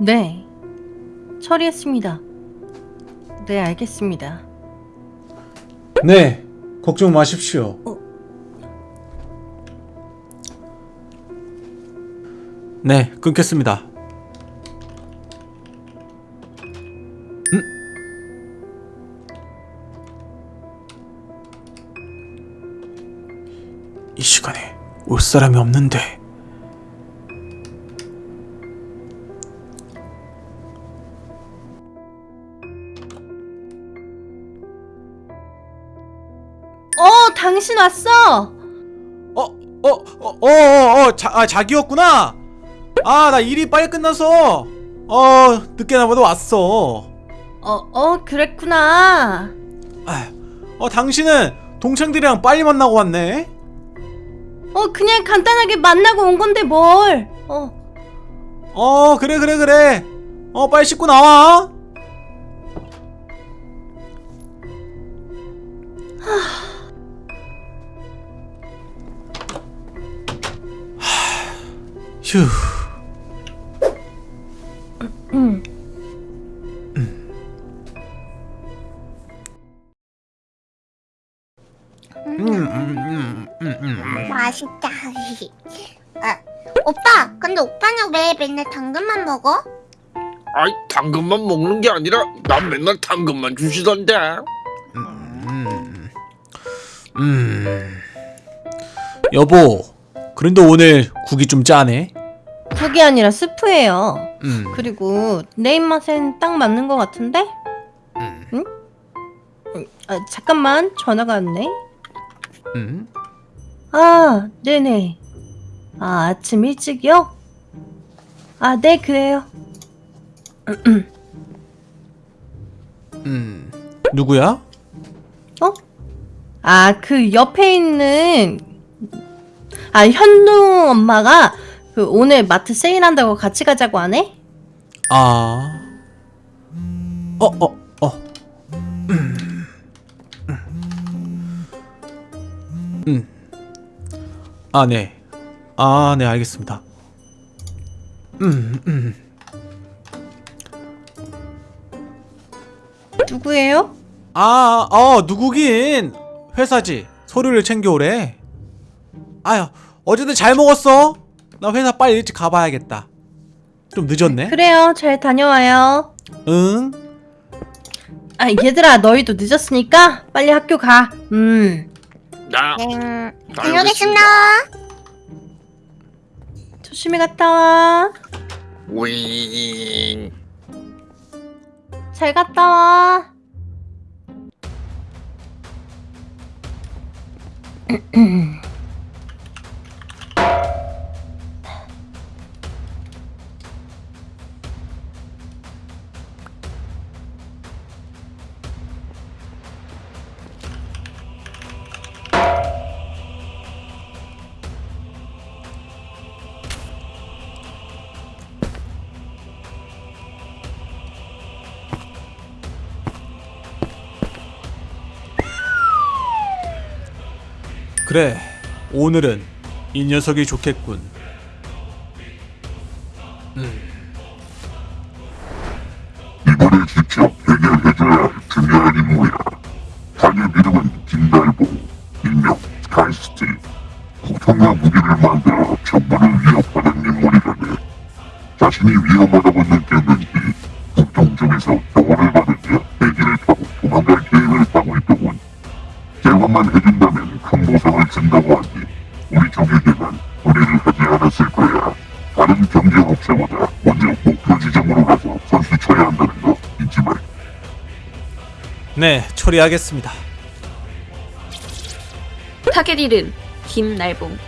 네. 처리했습니다. 네, 알겠습니다. 네, 걱정 마십시오. 네, 끊겠습니다. 음? 이 시간에 올 사람이 없는데. 당신 왔어! 어, 어, 어, 어, 어, 어, 자, 아, 자기였구나. 아, 나 일이 빨리 끝나서 어, 늦게 나 보다 왔어. 어, 어, 그랬구나. 아, 어, 당신은 동창들이랑 빨리 만나고 왔네. 어, 그냥 간단하게 만나고 온 건데 뭘. 어, 어, 그래, 그래, 그래. 어, 빨리 씻고 나와. 휴. 음. 음, 음, 음, 음, 음. 맛있다. 아, 오빠, 근데 오빠는 왜 맨날 당근만 먹어? 아이 당근만 먹는 게 아니라 난 맨날 당근만 주시던데 음, 음. 여보, 그런데 오늘 국이 좀 짜네. 국이 아니라 스프예요. 음, 그리고 내 입맛엔 딱 맞는 것 같은데? 음, 음, 아, 잠깐만 전화가 왔네. 음. 아, 네네. 아, 아침 일찍이요? 아, 네, 그래요. 음. 누구야? 어? 아, 그 옆에 있는 아, 현동 엄마가 그 오늘 마트 세일한다고 같이 가자고 하네? 아. 어, 어, 어. 음. 음. 아, 네. 아, 네, 알겠습니다. 음, 음. 누구예요? 아, 어, 누구긴. 회사지. 서류를 챙겨오래. 아유, 어쨌든 잘 먹었어. 나 회사 빨리 일찍 가봐야겠다. 좀 늦었네. 그래요. 잘 다녀와요. 응. 아, 얘들아, 너희도 늦었으니까 빨리 학교 가. 음. 나 네, 다녀오겠습니다. 조심히 갔다 와. 윙잘 갔다 와. 그래. 오늘은 이 녀석이 좋겠군. 이번에 직접 해결해줘야 할 중요한 임무야. 자네 이름은 김달보, 일명 스카이스트. 폭탄과 무기를 만들어 정부를 위협하는 인물이라네. 자신이 위험하다고 느꼈는 네, 처리하겠습니다. 타겟 이름 김날봉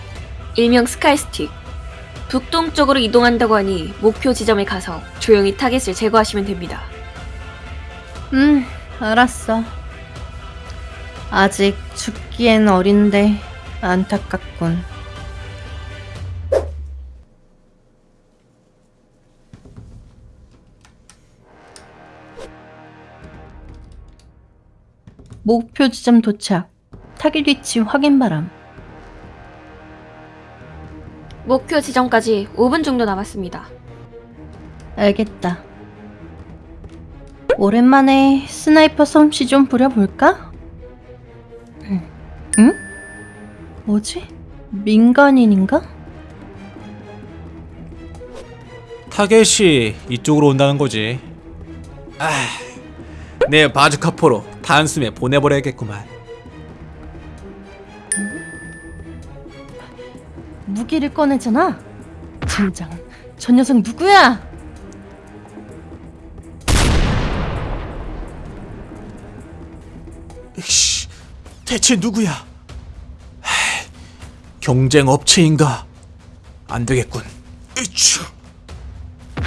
일명 스카이스틱 북동쪽으로 이동한다고 하니 목표 지점에 가서 조용히 타겟을 제거하시면 됩니다. 음, 알았어. 아직 죽기엔 어린데 안타깝군. 목표 지점 도착. 타겟 위치 확인 바람. 목표 지점까지 5분 정도 남았습니다. 알겠다. 오랜만에 sniper 솜씨 좀 부려볼까? 응? 응? 뭐지? 민간인인가? 타겟이 이쪽으로 온다는 거지. 아, 내 바주카포로 단숨에 보내버려야겠구만. 무기를 꺼내잖아. 진장, 저 녀석 누구야? 씨, 대체 누구야? 하, 경쟁 업체인가? 안 되겠군.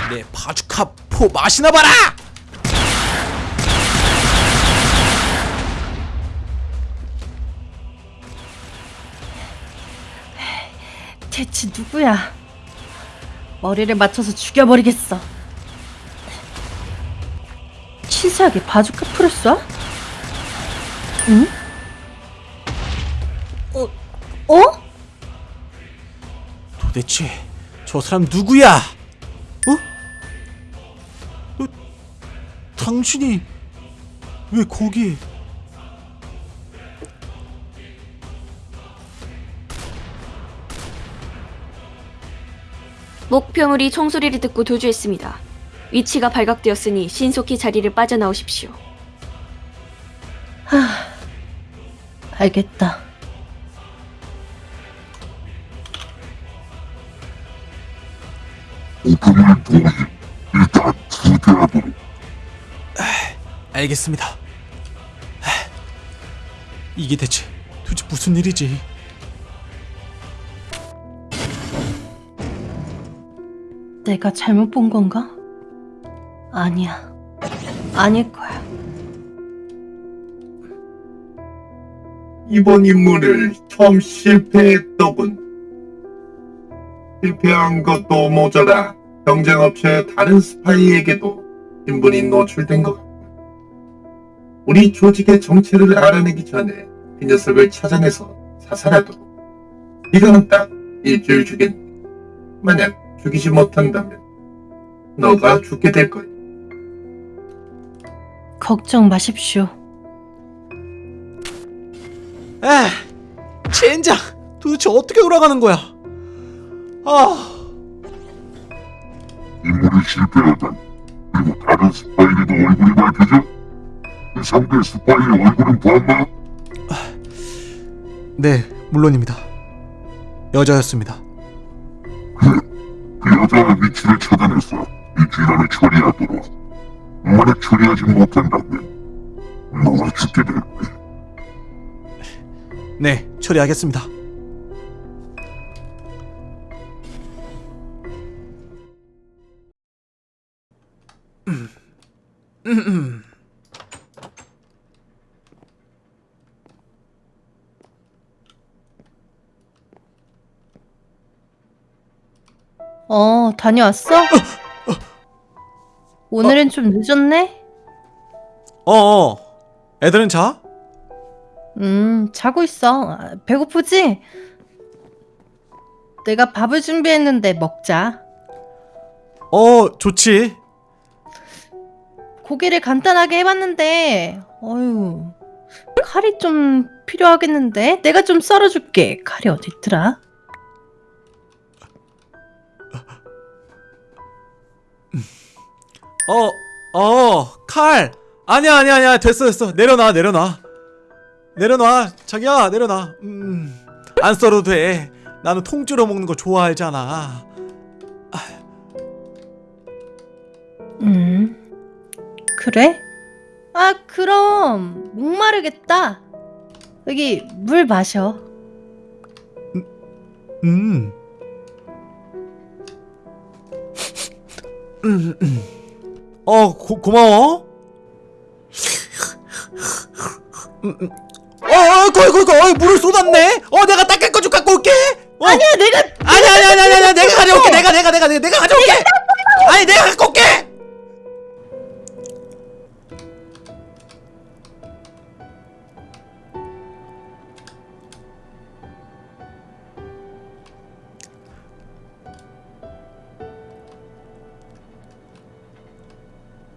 내 바주카 포 마시나 봐라! 대체 누구야? 머리를 맞춰서 죽여버리겠어. 치사하게 바주카 쏴? 응? 어? 어? 도대체 저 사람 누구야? 어? 어? 당신이 왜 거기에? 목표물이 총소리를 듣고 도주했습니다. 위치가 발각되었으니 신속히 자리를 빠져나오십시오. 알겠다. 오프닝 동의 일단 후퇴하도록 알겠습니다. 하, 이게 대체 도대체 무슨 일이지? 내가 잘못 본 건가? 아니야. 아닐 거야. 이번 임무를 처음 실패했더군. 실패한 것도 모자라 경쟁업체의 다른 스파이에게도 신분이 노출된 것 같군. 우리 조직의 정체를 알아내기 전에 그 녀석을 찾아내서 사살하도록. 이거는 딱 일주일 주겠네. 만약 죽이지 못한다면 너가 죽게 될 거야. 걱정 마십시오. 에, 젠장! 도대체 어떻게 돌아가는 거야? 아, 임무를 실패하면 그리고 다른 스파이에게도 얼굴이 밝혀져 그 상대 스파이의 얼굴은 봤나? 네, 물론입니다. 여자였습니다. 그 여자의 위치를 찾아내서 이 진화를 처리하도록 만약 처리하지 못한다면 너가 죽게 될 거야 네, 처리하겠습니다. 다녀왔어? 오늘은 좀 늦었네? 어, 어, 애들은 자? 음, 자고 있어. 아, 배고프지? 내가 밥을 준비했는데 먹자. 어, 좋지. 고기를 간단하게 해봤는데, 어휴, 칼이 좀 필요하겠는데? 내가 좀 썰어줄게. 칼이 어디 있더라? 어, 어, 칼. 아니야, 아니야, 아니야. 됐어, 됐어. 내려놔, 내려놔. 내려놔. 자기야, 내려놔. 음, 안 썰어도 돼. 나는 통째로 먹는 거 좋아하잖아. 음, 그래? 아, 그럼, 목마르겠다. 여기 물 마셔. 음. 음, 어, 고, 고마워. 음, 음. 어, 어, 거기, 거기, 거기, 물을 쏟았네. 어, 내가 닦을 거 좀 갖고 올게. 어. 아니야, 내가 아니, 아니, 아니, 아니, 아니, 내가 가져올게. 내가, 내가, 내가, 내가, 내가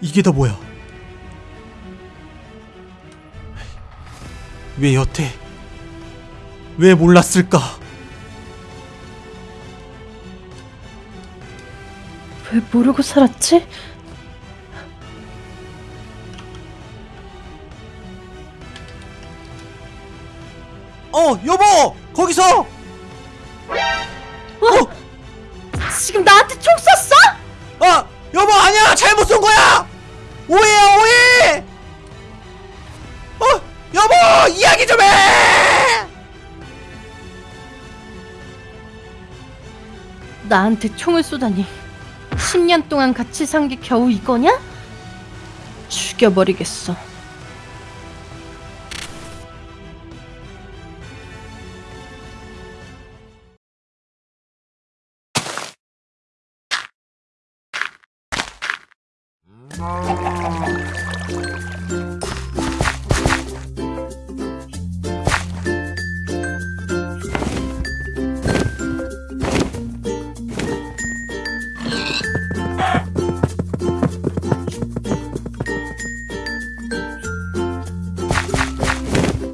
이게 다 뭐야? 왜 여태 왜 몰랐을까? 왜 모르고 살았지? 어 여보 거기서 지금 나한테 총 쐈어? 아 여보 아니야 잘못 쏜 거야 오해야 오해! 어 여보 이야기 좀해! 나한테 총을 쏘다니 10년 동안 같이 산 게 겨우 이거냐? 죽여버리겠어. 음...